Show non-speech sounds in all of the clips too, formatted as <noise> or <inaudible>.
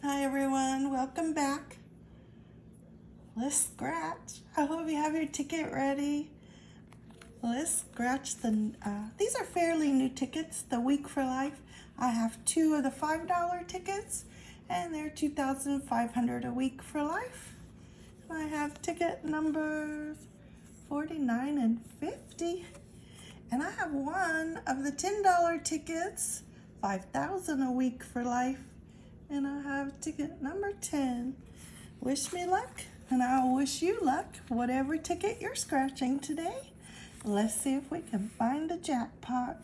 Hi everyone, welcome back. Let's scratch. I hope you have your ticket ready. Let's scratch the, uh, these are fairly new tickets, the Week for Life. I have two of the $5 tickets and they're 2,500 a week for life. I have ticket numbers 49 and 50. And I have one of the $10 tickets, 5,000 a week for life and I have ticket number 10. Wish me luck, and I'll wish you luck, whatever ticket you're scratching today. Let's see if we can find the jackpot.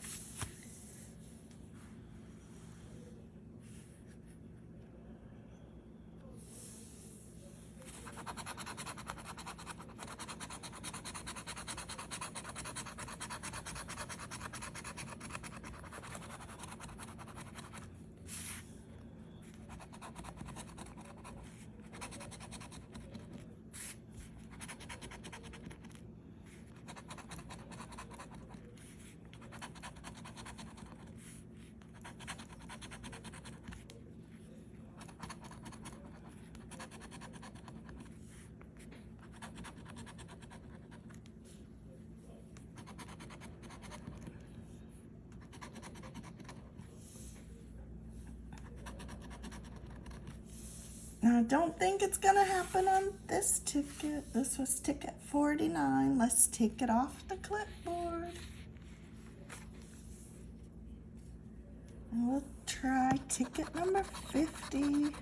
I don't think it's going to happen on this ticket. This was ticket 49. Let's take it off the clipboard. And we'll try ticket number 50.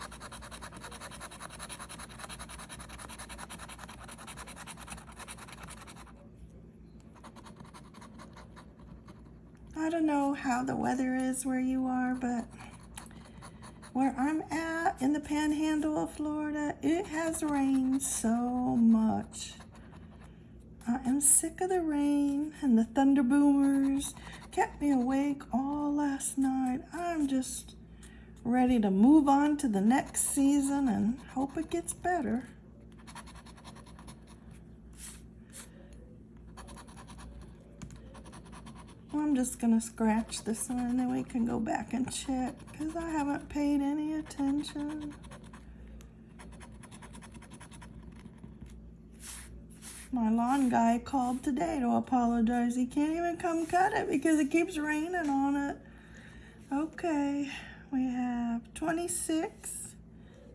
I don't know how the weather is where you are, but where I'm at in the panhandle of Florida, it has rained so much. I am sick of the rain and the thunder boomers kept me awake all last night. I'm just ready to move on to the next season and hope it gets better. I'm just gonna scratch this one and then we can go back and check because I haven't paid any attention. My lawn guy called today to apologize. He can't even come cut it because it keeps raining on it. Okay, we have 26,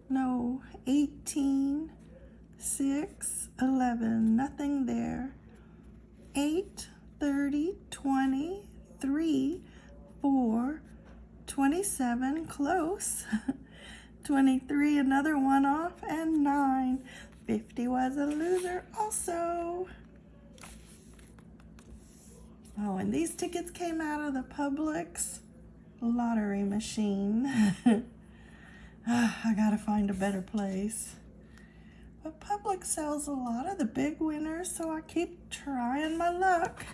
no, 18, 6, 11, nothing there. 8, 30, 20, 3, 4, 27, close. <laughs> 23, another one off, and 9. 50 was a loser also. Oh, and these tickets came out of the Publix lottery machine. <laughs> Ah, I gotta find a better place. But Publix sells a lot of the big winners, so I keep trying my luck.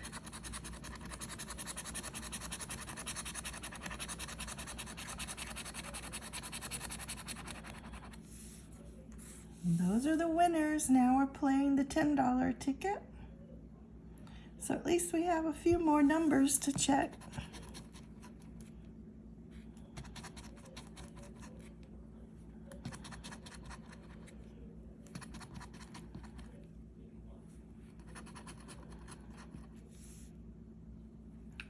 those are the winners. Now we're playing the $10 ticket. So at least we have a few more numbers to check.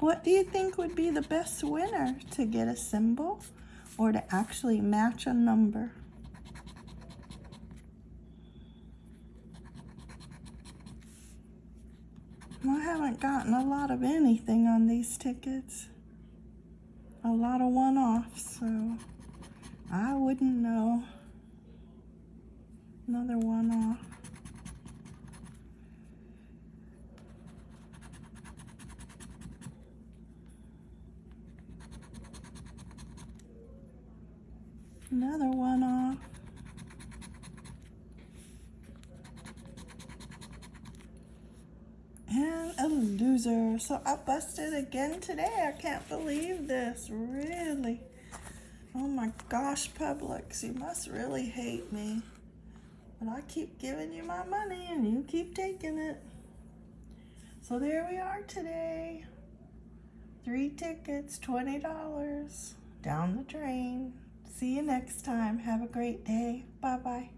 What do you think would be the best winner to get a symbol or to actually match a number? I haven't gotten a lot of anything on these tickets. A lot of one-offs, so I wouldn't know. Another one-off. Another one off. And a loser. So I busted again today. I can't believe this. Really. Oh my gosh, Publix. You must really hate me. But I keep giving you my money and you keep taking it. So there we are today. Three tickets, $20. Down the drain. See you next time. Have a great day. Bye bye.